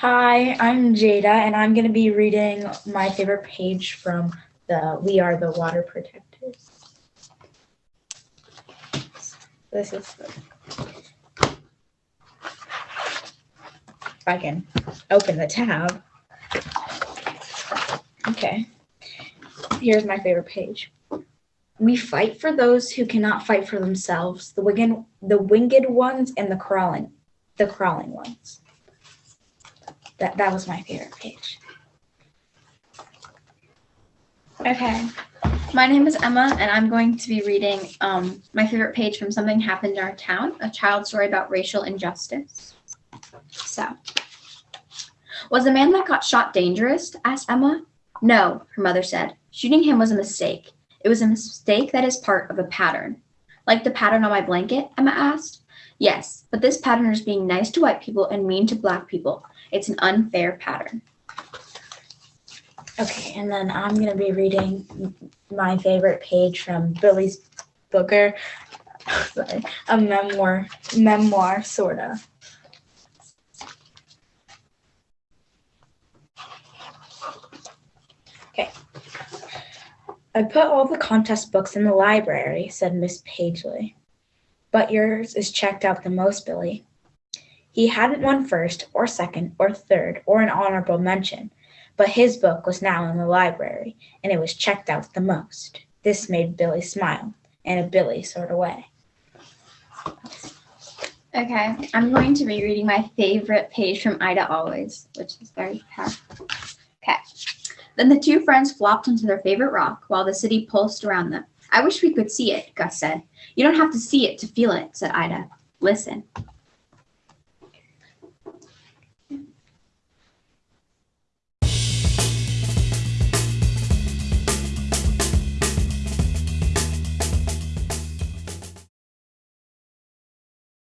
Hi, I'm Jada, and I'm going to be reading my favorite page from the We Are the Water Protectors. This is the. If I can open the tab. Okay. Here's my favorite page. We fight for those who cannot fight for themselves, the winged, the winged ones and the crawling, the crawling ones. That that was my favorite page. Okay. My name is Emma, and I'm going to be reading um, my favorite page from Something Happened in Our Town, a child story about racial injustice. So, was the man that got shot dangerous? asked Emma. No, her mother said. Shooting him was a mistake. It was a mistake that is part of a pattern. Like the pattern on my blanket? Emma asked. Yes, but this pattern is being nice to white people and mean to black people. It's an unfair pattern. Okay, and then I'm gonna be reading my favorite page from Billy's Booger. Sorry, a memoir, memoir sorta. Okay. I put all the contest books in the library, said Miss Pagely. But yours is checked out the most, Billy. He hadn't won first, or second, or third, or an honorable mention, but his book was now in the library, and it was checked out the most. This made Billy smile, in a Billy sort of way. Okay, I'm going to be reading my favorite page from Ida Always, which is very powerful. Okay. Then the two friends flopped onto their favorite rock while the city pulsed around them. I wish we could see it, Gus said. You don't have to see it to feel it, said Ida. Listen.